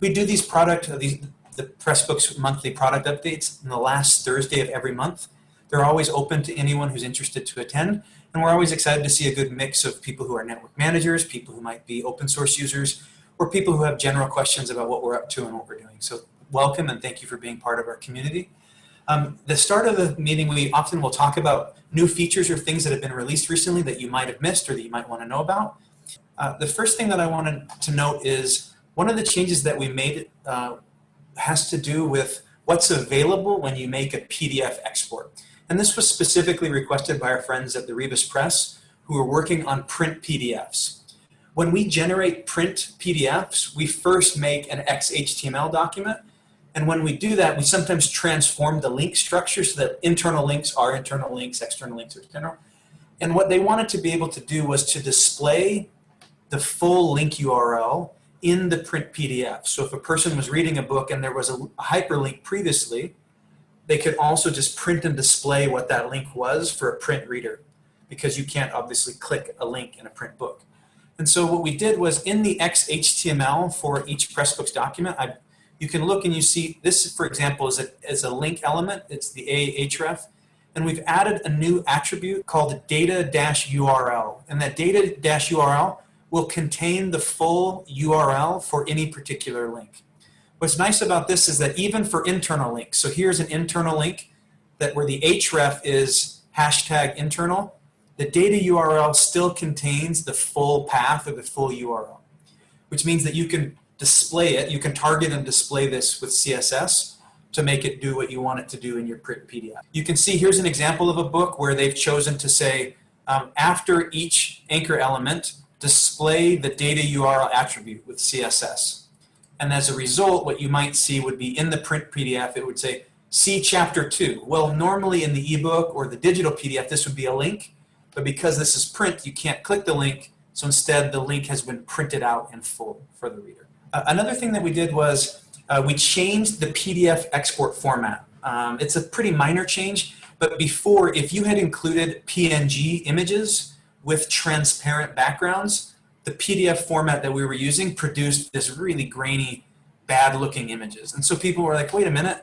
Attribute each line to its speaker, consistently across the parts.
Speaker 1: We do these product, these, the Pressbooks monthly product updates on the last Thursday of every month. They're always open to anyone who's interested to attend. And we're always excited to see a good mix of people who are network managers, people who might be open source users, or people who have general questions about what we're up to and what we're doing. So welcome and thank you for being part of our community. Um, the start of the meeting, we often will talk about new features or things that have been released recently that you might have missed or that you might want to know about. Uh, the first thing that I wanted to note is one of the changes that we made uh, has to do with what's available when you make a PDF export. And this was specifically requested by our friends at the Rebus Press who are working on print PDFs. When we generate print PDFs, we first make an XHTML document. And when we do that, we sometimes transform the link structure so that internal links are internal links, external links are external. And what they wanted to be able to do was to display the full link URL in the print PDF. So if a person was reading a book and there was a hyperlink previously, they could also just print and display what that link was for a print reader because you can't obviously click a link in a print book. And so what we did was in the XHTML for each Pressbooks document, I, you can look and you see this, for example, is a, is a link element. It's the Ahref. And we've added a new attribute called data-URL. And that data-URL will contain the full URL for any particular link. What's nice about this is that even for internal links, so here's an internal link that where the href is hashtag internal, the data URL still contains the full path or the full URL, which means that you can display it, you can target and display this with CSS to make it do what you want it to do in your print PDF. You can see here's an example of a book where they've chosen to say um, after each anchor element, display the data URL attribute with CSS. And as a result, what you might see would be in the print PDF, it would say, see chapter two. Well, normally in the ebook or the digital PDF, this would be a link, but because this is print, you can't click the link, so instead the link has been printed out in full for the reader. Uh, another thing that we did was uh, we changed the PDF export format. Um, it's a pretty minor change, but before, if you had included PNG images with transparent backgrounds, the PDF format that we were using produced this really grainy, bad looking images. And so people were like, wait a minute,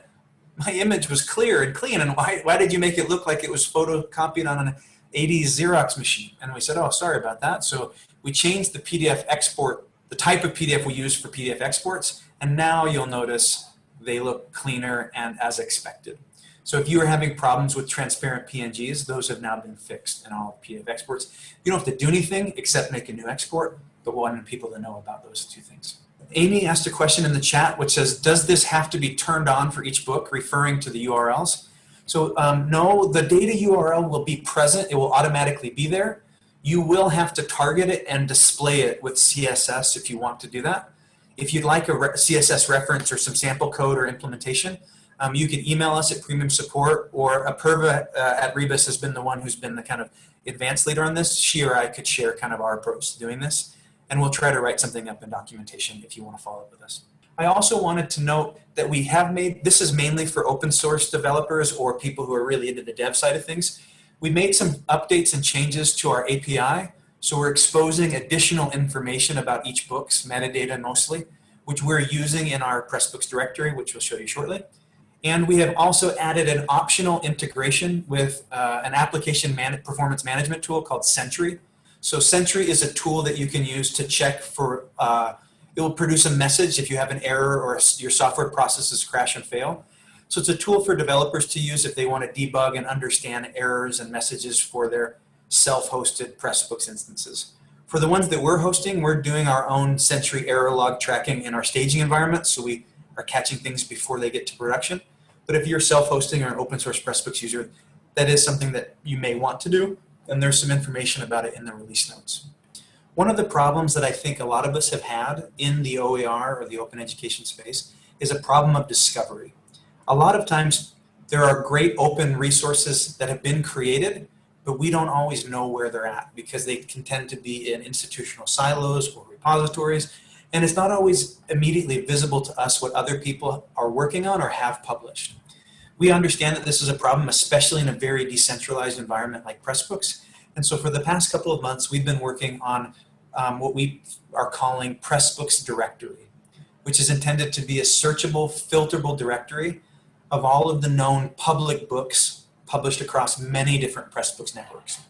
Speaker 1: my image was clear and clean, and why, why did you make it look like it was photocopied on an 80s Xerox machine? And we said, oh, sorry about that. So we changed the PDF export, the type of PDF we use for PDF exports, and now you'll notice they look cleaner and as expected. So if you were having problems with transparent PNGs, those have now been fixed in all PDF exports. You don't have to do anything except make a new export, but wanted people to know about those two things. Amy asked a question in the chat which says, does this have to be turned on for each book, referring to the URLs? So um, no, the data URL will be present. It will automatically be there. You will have to target it and display it with CSS if you want to do that. If you'd like a re CSS reference or some sample code or implementation, um, you can email us at premium support or Apurva uh, at Rebus has been the one who's been the kind of advanced leader on this. She or I could share kind of our approach to doing this and we'll try to write something up in documentation if you want to follow up with us. I also wanted to note that we have made, this is mainly for open source developers or people who are really into the dev side of things. We made some updates and changes to our API. So we're exposing additional information about each book's metadata mostly, which we're using in our Pressbooks directory, which we'll show you shortly. And we have also added an optional integration with uh, an application man performance management tool called Sentry. So Sentry is a tool that you can use to check for, uh, it will produce a message if you have an error or your software processes crash and fail. So it's a tool for developers to use if they want to debug and understand errors and messages for their self-hosted Pressbooks instances. For the ones that we're hosting, we're doing our own Sentry error log tracking in our staging environment. So we are catching things before they get to production. But if you're self-hosting or an open source Pressbooks user, that is something that you may want to do, and there's some information about it in the release notes. One of the problems that I think a lot of us have had in the OER or the open education space is a problem of discovery. A lot of times there are great open resources that have been created, but we don't always know where they're at because they can tend to be in institutional silos or repositories and it's not always immediately visible to us what other people are working on or have published. We understand that this is a problem, especially in a very decentralized environment like Pressbooks. And so for the past couple of months, we've been working on um, what we are calling Pressbooks Directory. which is intended to be a searchable, filterable directory of all of the known public books published across many different Pressbooks networks.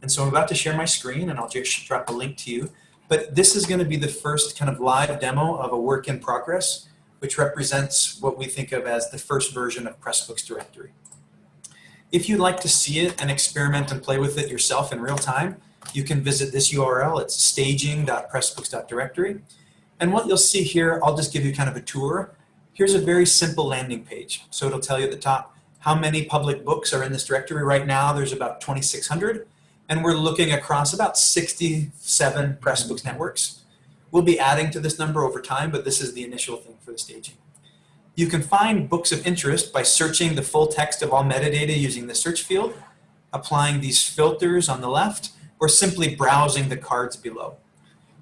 Speaker 1: And so I'm about to share my screen and I'll just drop a link to you. But this is going to be the first kind of live demo of a work in progress, which represents what we think of as the first version of Pressbooks directory. If you'd like to see it and experiment and play with it yourself in real time, you can visit this URL. It's staging.pressbooks.directory. And what you'll see here, I'll just give you kind of a tour. Here's a very simple landing page. So it'll tell you at the top how many public books are in this directory. Right now, there's about 2,600 and we're looking across about 67 Pressbooks networks. We'll be adding to this number over time, but this is the initial thing for the staging. You can find books of interest by searching the full text of all metadata using the search field, applying these filters on the left, or simply browsing the cards below.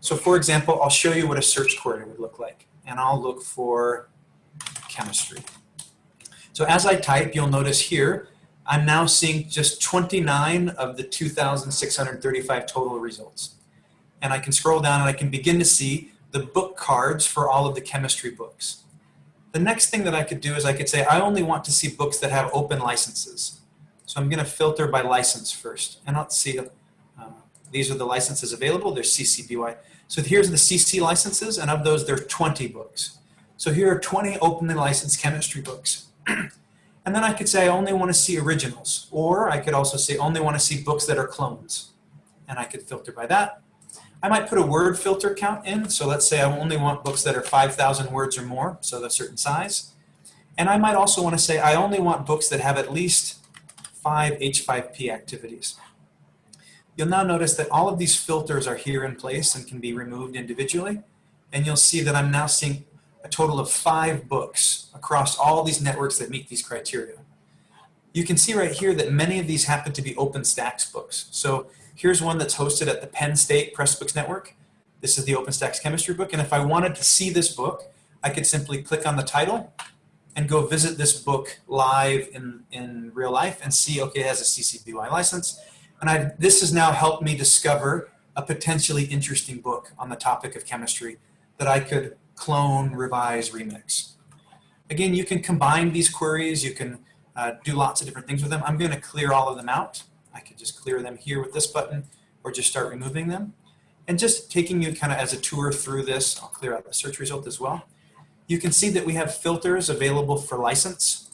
Speaker 1: So for example, I'll show you what a search query would look like, and I'll look for chemistry. So as I type, you'll notice here I'm now seeing just 29 of the 2,635 total results. And I can scroll down and I can begin to see the book cards for all of the chemistry books. The next thing that I could do is I could say, I only want to see books that have open licenses. So I'm going to filter by license first. And let's see, uh, these are the licenses available. There's CC BY. So here's the CC licenses, and of those, there are 20 books. So here are 20 openly licensed chemistry books. And then I could say I only want to see originals. Or I could also say only want to see books that are clones. And I could filter by that. I might put a word filter count in. So let's say I only want books that are 5,000 words or more, so a certain size. And I might also want to say I only want books that have at least five H5P activities. You'll now notice that all of these filters are here in place and can be removed individually. And you'll see that I'm now seeing a total of five books across all these networks that meet these criteria. You can see right here that many of these happen to be OpenStax books. So here's one that's hosted at the Penn State Pressbooks Network. This is the OpenStax chemistry book. And if I wanted to see this book, I could simply click on the title and go visit this book live in, in real life and see, okay, it has a CC BY license. And I, this has now helped me discover a potentially interesting book on the topic of chemistry that I could clone, revise, remix. Again, you can combine these queries. You can uh, do lots of different things with them. I'm going to clear all of them out. I could just clear them here with this button or just start removing them. And just taking you kind of as a tour through this, I'll clear out the search result as well. You can see that we have filters available for license,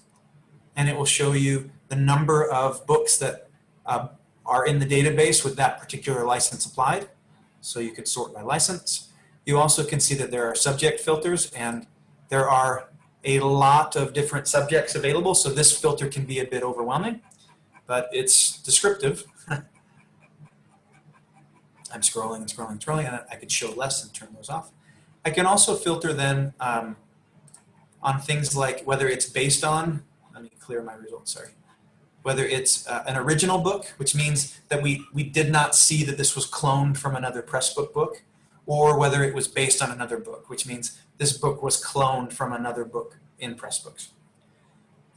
Speaker 1: and it will show you the number of books that uh, are in the database with that particular license applied. So you could sort by license. You also can see that there are subject filters and there are a lot of different subjects available, so this filter can be a bit overwhelming, but it's descriptive. I'm scrolling and scrolling and scrolling, and I could show less and turn those off. I can also filter then um, on things like whether it's based on, let me clear my results, sorry, whether it's uh, an original book, which means that we, we did not see that this was cloned from another Pressbook book, or whether it was based on another book, which means this book was cloned from another book in Pressbooks.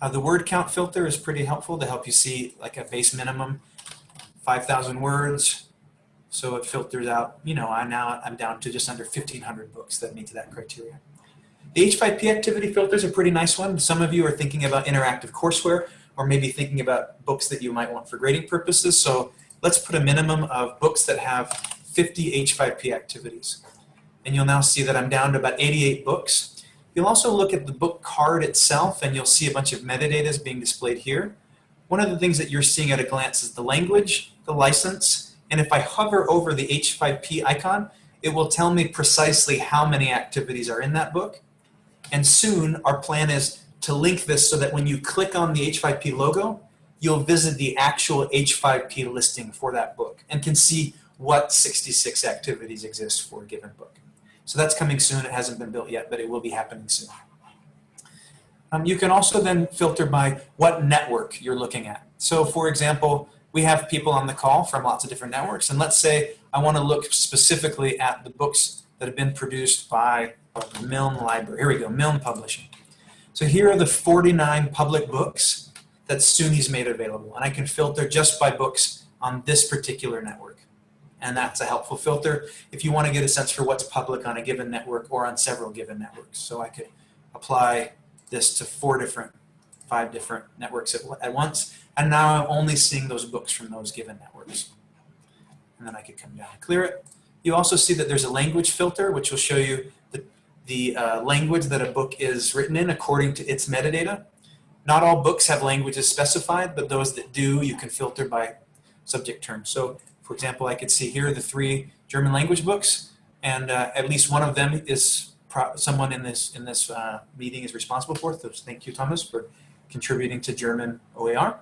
Speaker 1: Uh, the word count filter is pretty helpful to help you see like a base minimum, 5,000 words. So it filters out, you know, I now I'm down to just under 1,500 books that meet that criteria. The H5P activity filter is a pretty nice one. Some of you are thinking about interactive courseware or maybe thinking about books that you might want for grading purposes. So let's put a minimum of books that have 50 H5P activities. And you'll now see that I'm down to about 88 books. You'll also look at the book card itself and you'll see a bunch of metadata is being displayed here. One of the things that you're seeing at a glance is the language, the license, and if I hover over the H5P icon, it will tell me precisely how many activities are in that book. And soon our plan is to link this so that when you click on the H5P logo, you'll visit the actual H5P listing for that book and can see what 66 activities exist for a given book. So that's coming soon. It hasn't been built yet, but it will be happening soon. Um, you can also then filter by what network you're looking at. So for example, we have people on the call from lots of different networks. And let's say I want to look specifically at the books that have been produced by Milne Library. Here we go, Milne Publishing. So here are the 49 public books that SUNY's made available. And I can filter just by books on this particular network. And that's a helpful filter if you want to get a sense for what's public on a given network or on several given networks. So I could apply this to four different, five different networks at, at once, and now I'm only seeing those books from those given networks. And then I could come down and clear it. You also see that there's a language filter, which will show you the, the uh, language that a book is written in according to its metadata. Not all books have languages specified, but those that do, you can filter by subject term. So, for example, I could see here the three German language books, and uh, at least one of them is someone in this in this uh, meeting is responsible for. So thank you, Thomas, for contributing to German OER.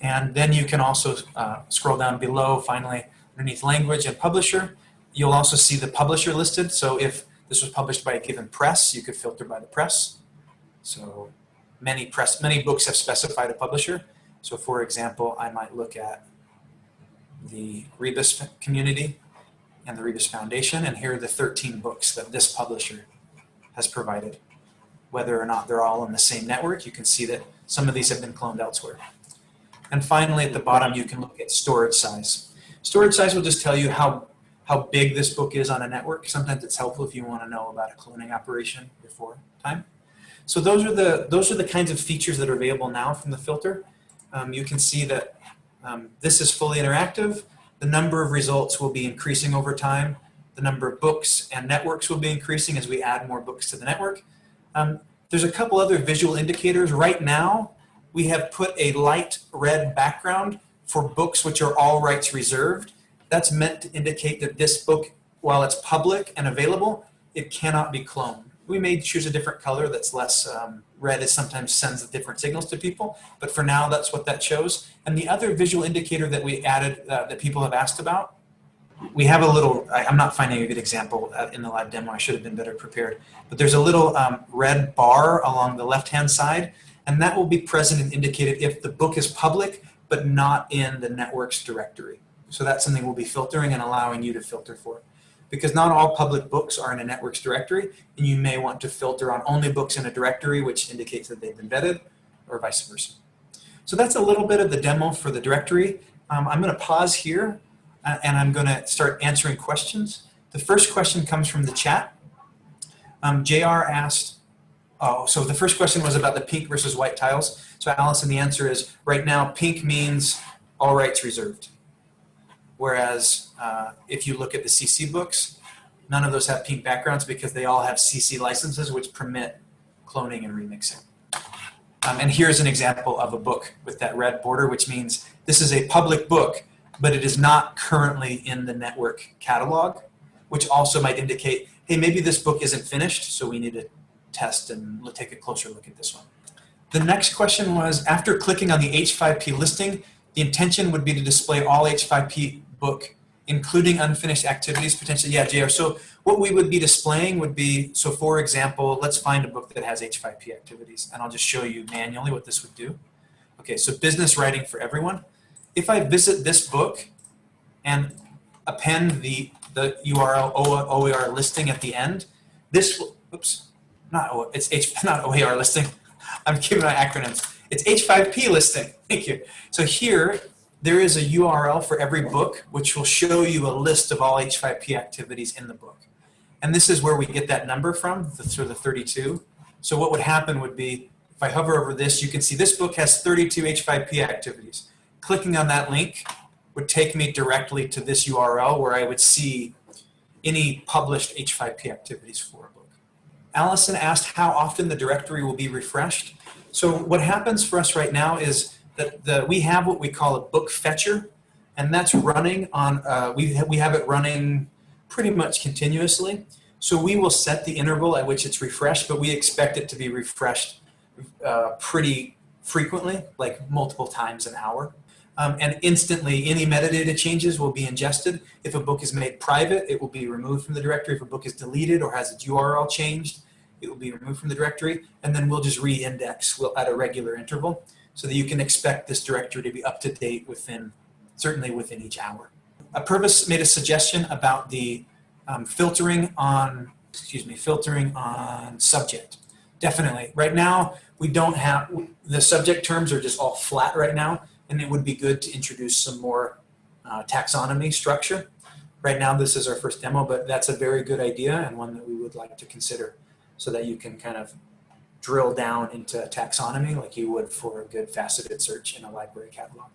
Speaker 1: And then you can also uh, scroll down below, finally, underneath language and publisher. You'll also see the publisher listed. So if this was published by a given press, you could filter by the press. So many press, many books have specified a publisher. So for example, I might look at the Rebus community and the Rebus Foundation, and here are the 13 books that this publisher has provided. Whether or not they're all in the same network, you can see that some of these have been cloned elsewhere. And finally, at the bottom, you can look at storage size. Storage size will just tell you how, how big this book is on a network. Sometimes it's helpful if you want to know about a cloning operation before time. So those are the, those are the kinds of features that are available now from the filter. Um, you can see that um, this is fully interactive. The number of results will be increasing over time. The number of books and networks will be increasing as we add more books to the network. Um, there's a couple other visual indicators. Right now, we have put a light red background for books which are all rights reserved. That's meant to indicate that this book, while it's public and available, it cannot be cloned. We may choose a different color that's less um, red, is sometimes sends different signals to people, but for now that's what that shows. And the other visual indicator that we added uh, that people have asked about, we have a little, I, am not finding a good example uh, in the live demo, I should have been better prepared, but there's a little um, red bar along the left-hand side and that will be present and indicated if the book is public but not in the network's directory. So that's something we'll be filtering and allowing you to filter for. Because not all public books are in a network's directory, and you may want to filter on only books in a directory, which indicates that they've been vetted, or vice versa. So that's a little bit of the demo for the directory. Um, I'm going to pause here, uh, and I'm going to start answering questions. The first question comes from the chat. Um, JR asked, Oh, so the first question was about the pink versus white tiles. So Allison, the answer is right now pink means all rights reserved. Whereas uh, if you look at the CC books, none of those have pink backgrounds because they all have CC licenses which permit cloning and remixing. Um, and here's an example of a book with that red border, which means this is a public book, but it is not currently in the network catalog, which also might indicate, hey, maybe this book isn't finished, so we need to test and take a closer look at this one. The next question was, after clicking on the H5P listing, the intention would be to display all H5P book, including unfinished activities, potentially, yeah, JR. So what we would be displaying would be, so for example, let's find a book that has H5P activities, and I'll just show you manually what this would do. Okay, so business writing for everyone. If I visit this book and append the, the URL OER listing at the end, this oops, not it's H, not OER listing. I'm giving my acronyms. It's H5P listing. Thank you. So here, there is a URL for every book, which will show you a list of all H5P activities in the book. And this is where we get that number from, the, the 32. So what would happen would be, if I hover over this, you can see this book has 32 H5P activities. Clicking on that link would take me directly to this URL where I would see any published H5P activities for a book. Allison asked how often the directory will be refreshed. So what happens for us right now is that the, we have what we call a book fetcher, and that's running on, uh, we, ha we have it running pretty much continuously. So we will set the interval at which it's refreshed, but we expect it to be refreshed uh, pretty frequently, like multiple times an hour. Um, and instantly any metadata changes will be ingested. If a book is made private, it will be removed from the directory. If a book is deleted or has its URL changed, it will be removed from the directory. And then we'll just re-index at a regular interval so that you can expect this directory to be up to date within, certainly within each hour. Apurva's made a suggestion about the um, filtering on, excuse me, filtering on subject. Definitely. Right now, we don't have, the subject terms are just all flat right now and it would be good to introduce some more uh, taxonomy structure. Right now, this is our first demo, but that's a very good idea and one that we would like to consider so that you can kind of drill down into taxonomy like you would for a good faceted search in a library catalog.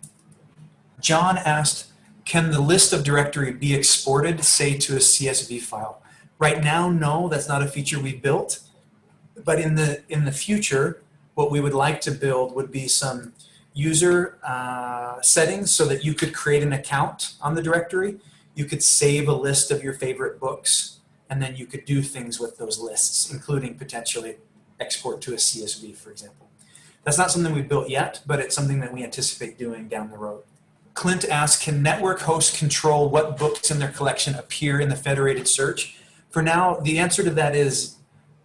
Speaker 1: John asked, can the list of directory be exported, say, to a CSV file? Right now, no, that's not a feature we've built. But in the, in the future, what we would like to build would be some user uh, settings so that you could create an account on the directory. You could save a list of your favorite books, and then you could do things with those lists, including potentially export to a CSV, for example. That's not something we've built yet, but it's something that we anticipate doing down the road. Clint asks, can network hosts control what books in their collection appear in the federated search? For now, the answer to that is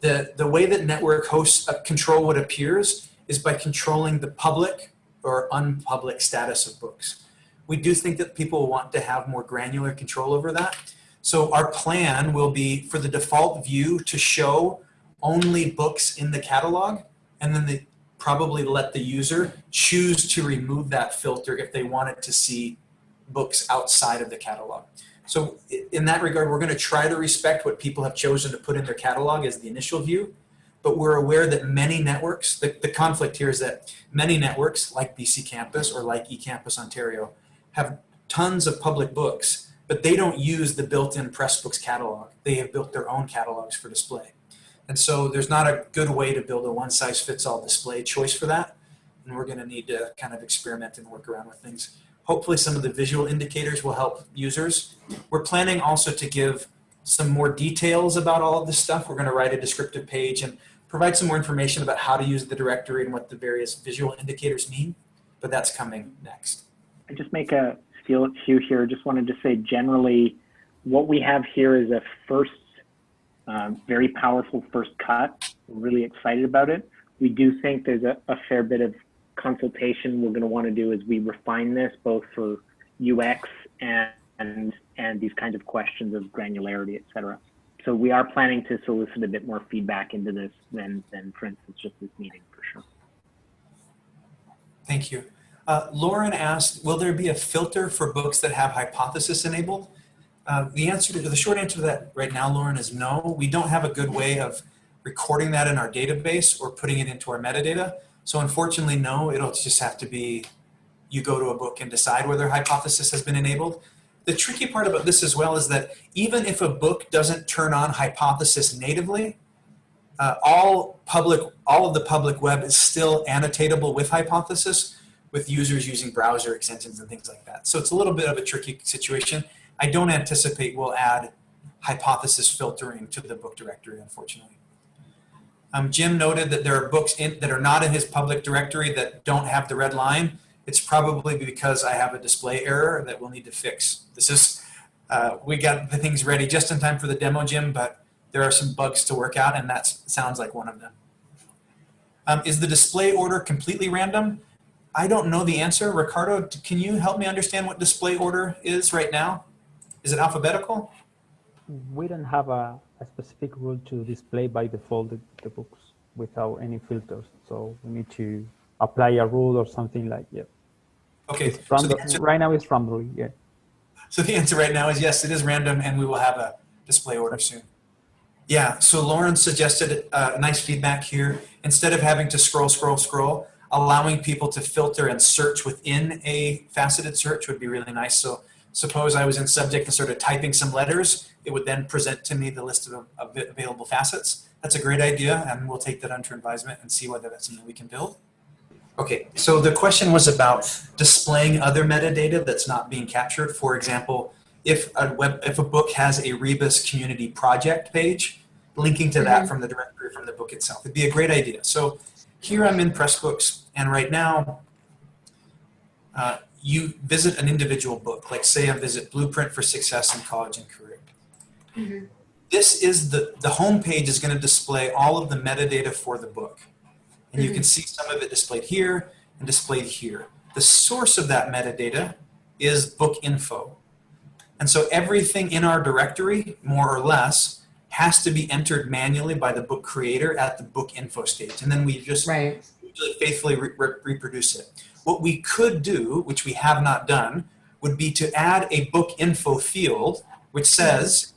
Speaker 1: the, the way that network hosts uh, control what appears is by controlling the public or unpublic status of books. We do think that people want to have more granular control over that. So our plan will be for the default view to show only books in the catalog and then they probably let the user choose to remove that filter if they wanted to see books outside of the catalog. So in that regard, we're going to try to respect what people have chosen to put in their catalog as the initial view, but we're aware that many networks, the, the conflict here is that many networks like BC Campus or like eCampus Ontario have tons of public books, but they don't use the built-in Pressbooks catalog. They have built their own catalogs for display. And so there's not a good way to build a one size fits all display choice for that. And we're gonna need to kind of experiment and work around with things. Hopefully some of the visual indicators will help users. We're planning also to give some more details about all of this stuff. We're gonna write a descriptive page and provide some more information about how to use the directory and what the various visual indicators mean, but that's coming next.
Speaker 2: I just make a few here. Just wanted to say generally, what we have here is a first very powerful first cut. We're really excited about it. We do think there's a, a fair bit of consultation we're going to want to do as we refine this, both for UX and, and, and these kinds of questions of granularity, et cetera. So we are planning to solicit a bit more feedback into this than, than for instance, just this meeting for sure.
Speaker 1: Thank you. Uh, Lauren asked, will there be a filter for books that have hypothesis enabled? Uh, the answer to the short answer to that right now, Lauren, is no. We don't have a good way of recording that in our database or putting it into our metadata. So unfortunately, no, it'll just have to be you go to a book and decide whether hypothesis has been enabled. The tricky part about this as well is that even if a book doesn't turn on hypothesis natively, uh, all public, all of the public web is still annotatable with hypothesis with users using browser extensions and things like that. So it's a little bit of a tricky situation. I don't anticipate we'll add hypothesis filtering to the book directory, unfortunately. Um, Jim noted that there are books in, that are not in his public directory that don't have the red line. It's probably because I have a display error that we'll need to fix. This is, uh, we got the things ready just in time for the demo, Jim, but there are some bugs to work out and that sounds like one of them. Um, is the display order completely random? I don't know the answer. Ricardo, can you help me understand what display order is right now? Is it alphabetical?
Speaker 3: We don't have a, a specific rule to display by default the, the, books without any filters. So we need to apply a rule or something like yeah.
Speaker 1: Okay.
Speaker 3: So answer, right now it's random, yeah.
Speaker 1: So the answer right now is yes, it is random and we will have a display order soon. Yeah, so Lauren suggested uh, nice feedback here. Instead of having to scroll, scroll, scroll, allowing people to filter and search within a faceted search would be really nice. So Suppose I was in subject and started typing some letters, it would then present to me the list of, of available facets. That's a great idea and we'll take that under advisement and see whether that's something we can build. Okay, so the question was about displaying other metadata that's not being captured. For example, if a web, if a book has a Rebus community project page, linking to that mm -hmm. from the directory from the book itself. It'd be a great idea. So here I'm in Pressbooks and right now, uh, you visit an individual book, like say I visit Blueprint for Success in College and Career. Mm -hmm. This is the, the home page is going to display all of the metadata for the book. And mm -hmm. you can mm-hmm. see some of it displayed here and displayed here. The source of that metadata is book info. And so everything in our directory, more or less, has to be entered manually by the book creator at the book info stage. And then we just right. faithfully re re reproduce it. What we could do, which we have not done, would be to add a book info field which says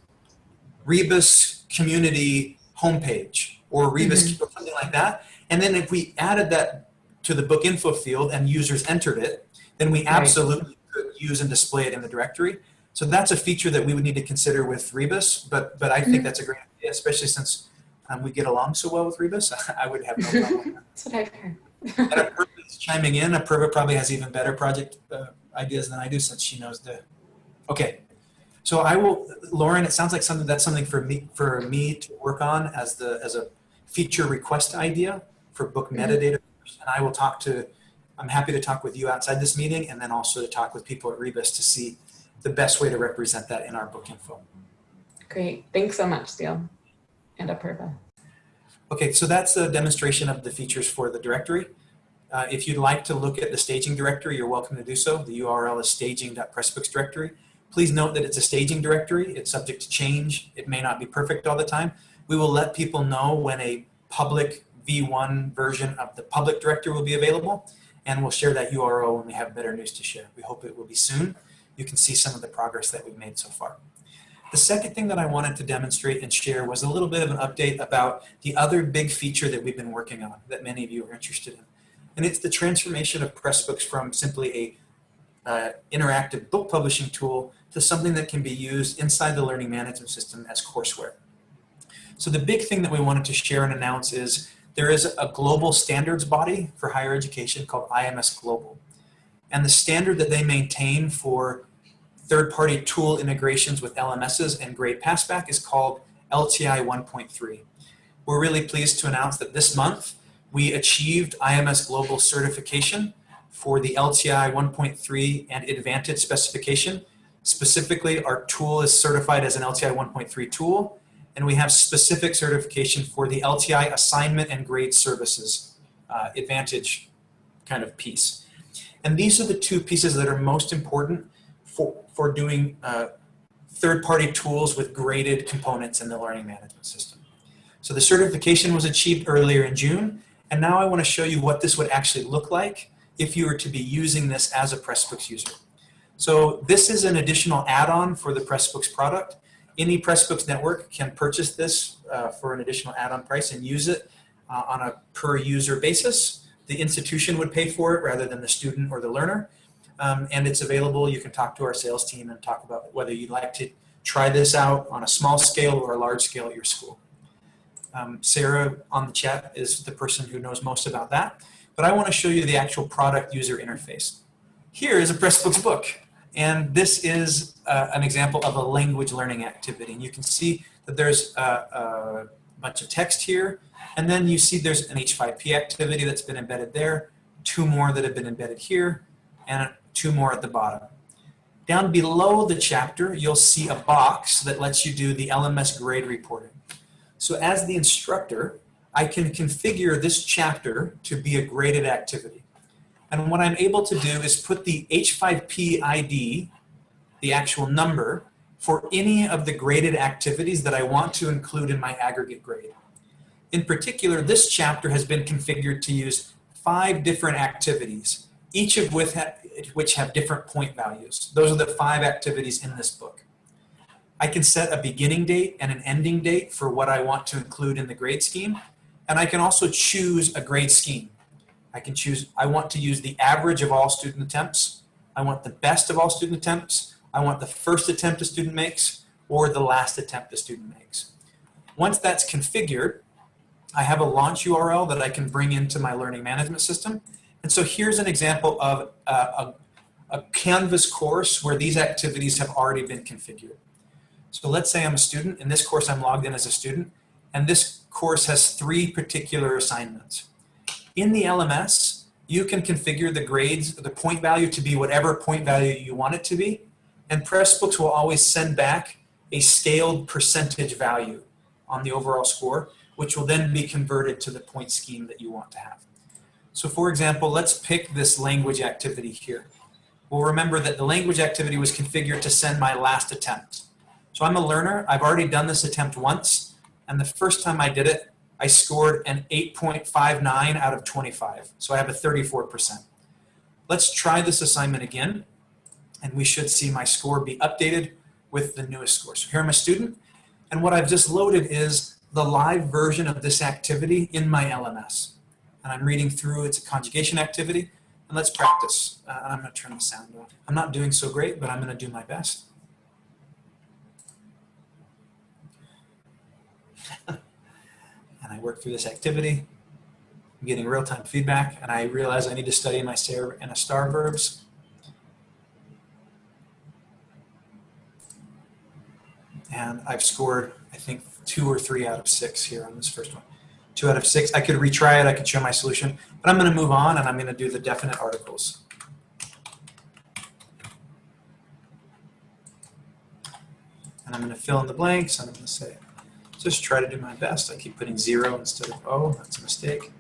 Speaker 1: Rebus community homepage or Rebus or something like that. And then if we added that to the book info field and users entered it, then we absolutely could use and display it in the directory. So that's a feature that we would need to consider with Rebus, but but I think that's a great idea, especially since um, we get along so well with Rebus. I would have no problem.
Speaker 4: That's what I've heard.
Speaker 1: And Apurva is chiming in. Apurva probably has even better project uh, ideas than I do since she knows the. Okay, so I will, Lauren. It sounds like something that's something for me for me to work on as the as a feature request idea for book metadata, and I will talk to. I'm happy to talk with you outside this meeting, and then also to talk with people at Rebus to see the best way to represent that in our book info.
Speaker 4: Great. Thanks so much, Steel and Apurva.
Speaker 1: Okay, so that's a demonstration of the features for the directory. Uh, if you'd like to look at the staging directory, you're welcome to do so. The URL is staging.pressbooks directory. Please note that it's a staging directory. It's subject to change. It may not be perfect all the time. We will let people know when a public V1 version of the public directory will be available, and we'll share that URL when we have better news to share. We hope it will be soon. You can see some of the progress that we've made so far. The second thing that I wanted to demonstrate and share was a little bit of an update about the other big feature that we've been working on that many of you are interested in. And it's the transformation of Pressbooks from simply a uh, interactive book publishing tool to something that can be used inside the learning management system as courseware. So the big thing that we wanted to share and announce is there is a global standards body for higher education called IMS Global. And the standard that they maintain for third-party tool integrations with LMSs and grade passback is called LTI 1.3. We're really pleased to announce that this month we achieved IMS Global certification for the LTI 1.3 and Advantage specification. Specifically, our tool is certified as an LTI 1.3 tool, and we have specific certification for the LTI assignment and grade services uh, Advantage kind of piece. And these are the two pieces that are most important for, for doing uh, third-party tools with graded components in the learning management system. So the certification was achieved earlier in June, and now I want to show you what this would actually look like if you were to be using this as a Pressbooks user. So this is an additional add-on for the Pressbooks product. Any Pressbooks network can purchase this uh, for an additional add-on price and use it uh, on a per user basis. The institution would pay for it rather than the student or the learner. Um, and it's available. You can talk to our sales team and talk about whether you'd like to try this out on a small scale or a large scale at your school. Um, Sarah on the chat is the person who knows most about that. But I want to show you the actual product user interface. Here is a Pressbooks book. And this is uh, an example of a language learning activity. And you can see that there's a, a bunch of text here. And then you see there's an H5P activity that's been embedded there, two more that have been embedded here, and two more at the bottom. Down below the chapter, you'll see a box that lets you do the LMS grade reporting. So as the instructor, I can configure this chapter to be a graded activity. And what I'm able to do is put the H5P ID, the actual number, for any of the graded activities that I want to include in my aggregate grade. In particular, this chapter has been configured to use five different activities, each of which, have different point values. Those are the five activities in this book. I can set a beginning date and an ending date for what I want to include in the grade scheme, and I can also choose a grade scheme. I can choose, I want to use the average of all student attempts. I want the best of all student attempts. I want the first attempt a student makes or the last attempt a student makes. Once that's configured, I have a launch URL that I can bring into my learning management system. And so here's an example of a, a, a Canvas course where these activities have already been configured. So let's say I'm a student. In this course, I'm logged in as a student. And this course has three particular assignments. In the LMS, you can configure the grades, the point value to be whatever point value you want it to be. And Pressbooks will always send back a scaled percentage value on the overall score, which will then be converted to the point scheme that you want to have. So for example, let's pick this language activity here. We'll remember that the language activity was configured to send my last attempt. So I'm a learner. I've already done this attempt once. And the first time I did it, I scored an 8.59 out of 25. So I have a 34%. Let's try this assignment again. and we should see my score be updated with the newest score. So here I'm a student, and what I've just loaded is the live version of this activity in my LMS. And I'm reading through, it's a conjugation activity, and let's practice. Uh, I'm gonna turn the sound off. I'm not doing so great, but I'm gonna do my best. And I work through this activity. I'm getting real-time feedback, and I realize I need to study my ser and estar verbs. And I've scored, I think, two or three out of six here on this first one. Two out of six. I could retry it, I could show my solution, but I'm gonna move on and I'm gonna do the definite articles. And I'm gonna fill in the blanks, and I'm gonna say, just try to do my best. I keep putting zero instead of O, that's a mistake.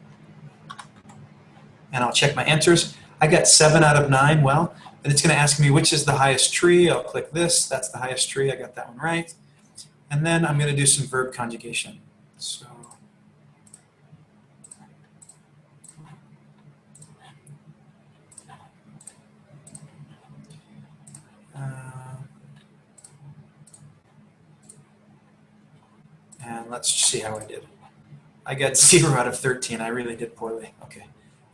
Speaker 1: And I'll check my answers. I got seven out of nine, well, and it's gonna ask me which is the highest tree. I'll click this, that's the highest tree, I got that one right. And then I'm gonna do some verb conjugation. So. Uh, And let's see how I did. I got zero out of 13. I really did poorly. Okay.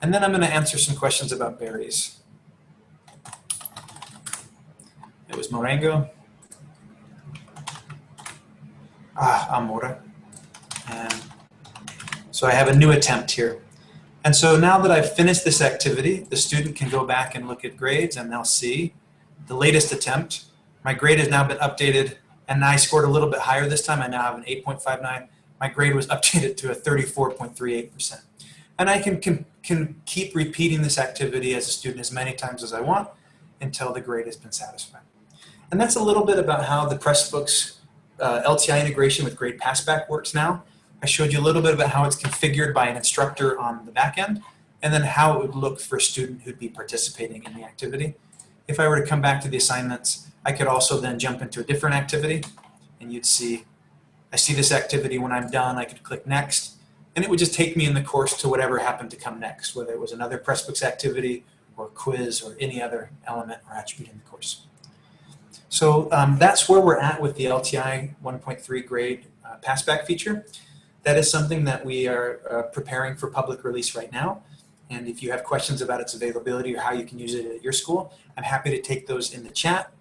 Speaker 1: And then I'm going to answer some questions about berries. It was morango. Ah, amora. And so I have a new attempt here. And so now that I've finished this activity, the student can go back and look at grades and they'll see the latest attempt. My grade has now been updated and I scored a little bit higher this time. I now have an 8.59. My grade was updated to a 34.38%. And I can, can, can keep repeating this activity as a student as many times as I want until the grade has been satisfied. And that's a little bit about how the Pressbooks uh, LTI integration with Grade Passback works now. I showed you a little bit about how it's configured by an instructor on the back end, and then how it would look for a student who'd be participating in the activity. If I were to come back to the assignments, I could also then jump into a different activity and you'd see, I see this activity when I'm done, I could click next and it would just take me in the course to whatever happened to come next, whether it was another Pressbooks activity or quiz or any other element or attribute in the course. So um, that's where we're at with the LTI 1.3 grade uh, passback feature. That is something that we are uh, preparing for public release right now. And if you have questions about its availability or how you can use it at your school, I'm happy to take those in the chat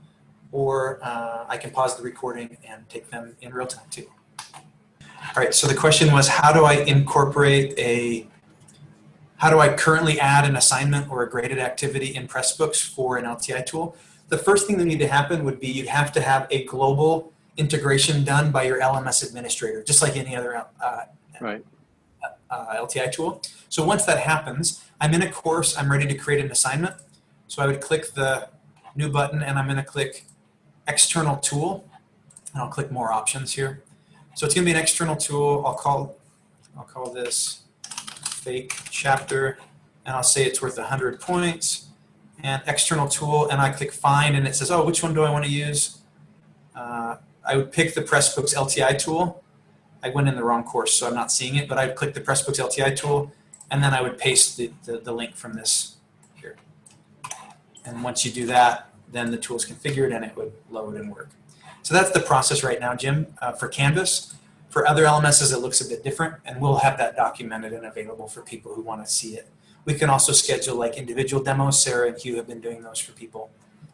Speaker 1: or uh, I can pause the recording and take them in real time too. All right, so the question was how do I incorporate a, how do I currently add an assignment or a graded activity in Pressbooks for an LTI tool? The first thing that need to happen would be you'd have to have a global integration done by your LMS administrator, just like any other uh,
Speaker 5: Right.
Speaker 1: Uh, LTI tool. So once that happens, I'm in a course, I'm ready to create an assignment. So I would click the new button and I'm gonna click external tool and I'll click more options here. So it's gonna be an external tool. I'll call, I'll call this fake chapter and I'll say it's worth 100 points and external tool and I click find and it says, oh, which one do I wanna use? Uh, I would pick the Pressbooks LTI tool. I went in the wrong course, so I'm not seeing it, but I'd click the Pressbooks LTI tool and then I would paste the, the, the link from this here. And once you do that, then the tool is configured and it would load and work. So that's the process right now, Jim, uh, for Canvas. For other LMSs, it looks a bit different, and we'll have that documented and available for people who want to see it. We can also schedule like individual demos. Sarah and Hugh have been doing those for people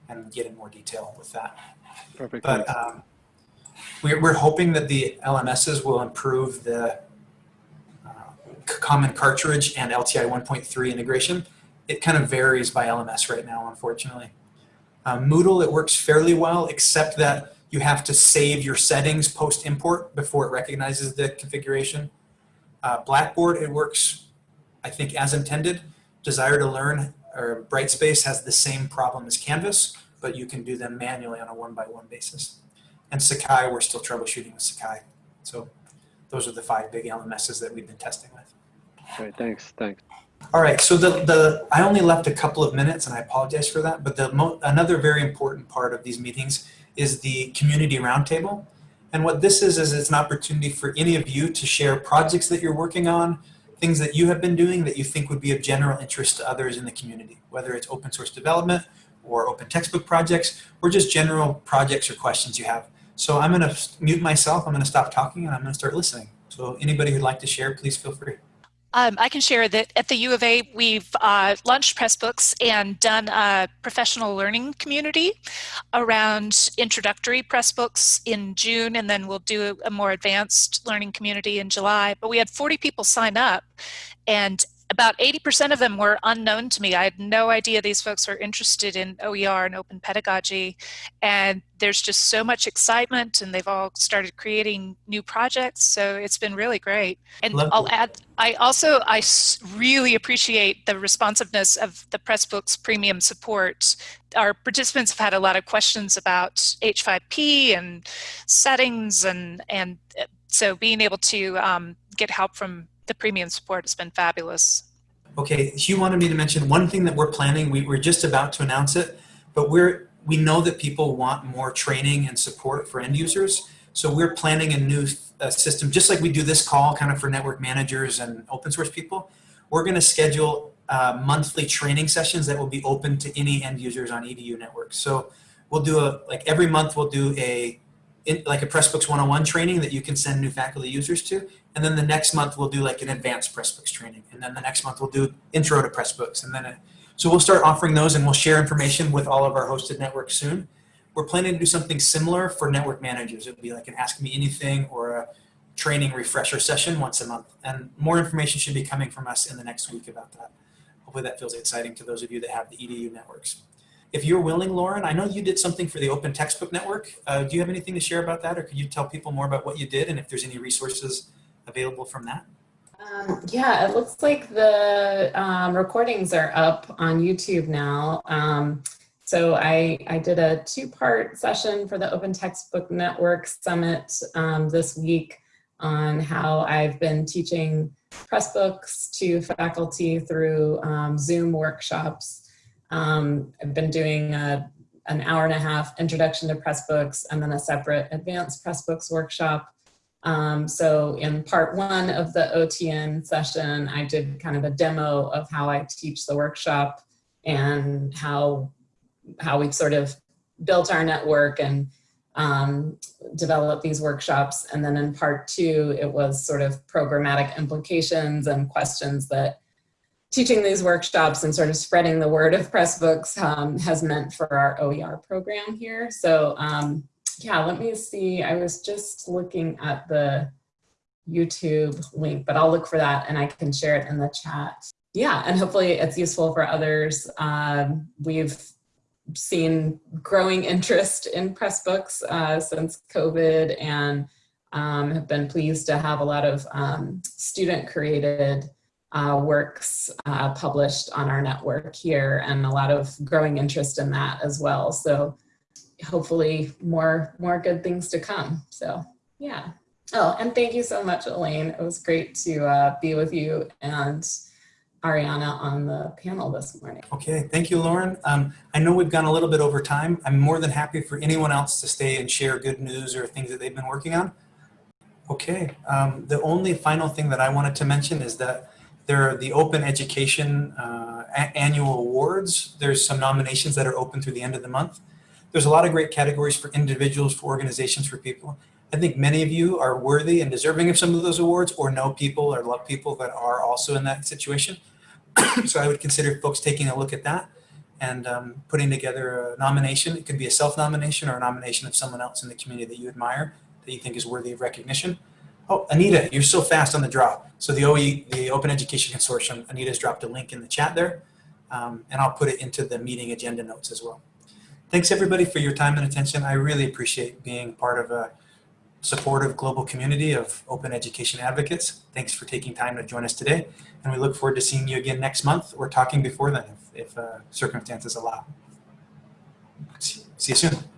Speaker 1: and get in more detail with that.
Speaker 5: Perfect.
Speaker 1: But um, we're, we're hoping that the LMSs will improve the uh, common cartridge and LTI 1.3 integration. It kind of varies by LMS right now, unfortunately. Uh, Moodle, it works fairly well, except that you have to save your settings post-import before it recognizes the configuration. Uh, Blackboard, it works, I think, as intended. Desire2Learn or Brightspace has the same problem as Canvas, but you can do them manually on a one-by-one basis. And Sakai, we're still troubleshooting with Sakai. So those are the five big LMSs that we've been testing with.
Speaker 5: Great. Thanks. Thanks.
Speaker 1: All right, so the, the I only left a couple of minutes, and I apologize for that. But the mo another very important part of these meetings is the community roundtable. And what this is is it's an opportunity for any of you to share projects that you're working on, things that you have been doing that you think would be of general interest to others in the community, whether it's open source development or open textbook projects, or just general projects or questions you have. So I'm going to mute myself. I'm going to stop talking and I'm going to start listening. So anybody who'd like to share, please feel free.
Speaker 6: Um, I can share that at the U of A, we've uh, launched Pressbooks and done a professional learning community around introductory Pressbooks in June, and then we'll do a more advanced learning community in July. But we had 40 people sign up, and about 80% of them were unknown to me. I had no idea these folks were interested in OER and open pedagogy. And there's just so much excitement and they've all started creating new projects. So it's been really great. And
Speaker 1: Lovely.
Speaker 6: I'll add, I also, I really appreciate the responsiveness of the Pressbooks premium support. Our participants have had a lot of questions about H5P and settings and, and uh, so being able to um, get help from the premium support has been fabulous.
Speaker 1: Okay, Hugh wanted me to mention one thing that we're planning. We, we're just about to announce it, but we're we know that people want more training and support for end users. So we're planning a new uh, system, just like we do this call, kind of for network managers and open source people. We're going to schedule uh, monthly training sessions that will be open to any end users on EDU networks. So we'll do a like every month we'll do a in, like a Pressbooks 101 training that you can send new faculty users to. And then the next month we'll do like an advanced Pressbooks training. And then the next month we'll do intro to Pressbooks. And then, a, so we'll start offering those and we'll share information with all of our hosted networks soon. We're planning to do something similar for network managers. It'll be like an Ask Me Anything or a training refresher session once a month. And more information should be coming from us in the next week about that. Hopefully that feels exciting to those of you that have the EDU networks. If you're willing, Lauren, I know you did something for the Open Textbook Network. Uh, do you have anything to share about that or could you tell people more about what you did and if there's any resources available from that?
Speaker 4: Um, yeah, it looks like the um, recordings are up on YouTube now. Um, so I, I did a two-part session for the Open Textbook Network Summit um, this week on how I've been teaching Pressbooks to faculty through um, Zoom workshops. Um, I've been doing a, an hour and a half introduction to Pressbooks and then a separate advanced Pressbooks workshop um, so in part one of the OTN session, I did kind of a demo of how I teach the workshop and how, how we've sort of built our network and um, developed these workshops. And then in part two, it was sort of programmatic implications and questions that teaching these workshops and sort of spreading the word of Pressbooks um, has meant for our OER program here. So um, yeah, let me see. I was just looking at the YouTube link, but I'll look for that and I can share it in the chat. Yeah, and hopefully it's useful for others. Um, we've seen growing interest in Pressbooks uh, since COVID and um, have been pleased to have a lot of um, student created uh, works uh, published on our network here and a lot of growing interest in that as well. So hopefully more more good things to come so yeah oh and thank you so much elaine it was great to uh, be with you and ariana on the panel this morning
Speaker 1: Okay, thank you, Lauren. Um, I know we've gone a little bit over time. I'm more than happy for anyone else to stay and share good news or things that they've been working on. Okay, um, the only final thing that I wanted to mention is that there are the Open Education uh, Annual Awards. There's some nominations that are open through the end of the month. There's a lot of great categories for individuals, for organizations, for people. I think many of you are worthy and deserving of some of those awards or know people or love people that are also in that situation. so I would consider folks taking a look at that and um, putting together a nomination. It could be a self-nomination or a nomination of someone else in the community that you admire that you think is worthy of recognition. Oh, Anita, you're so fast on the draw. So the OE, the Open Education Consortium, Anita's dropped a link in the chat there, um, and I'll put it into the meeting agenda notes as well. Thanks everybody for your time and attention. I really appreciate being part of a supportive global community of open education advocates. Thanks for taking time to join us today. And we look forward to seeing you again next month or talking before then if, if uh, circumstances allow. See you soon.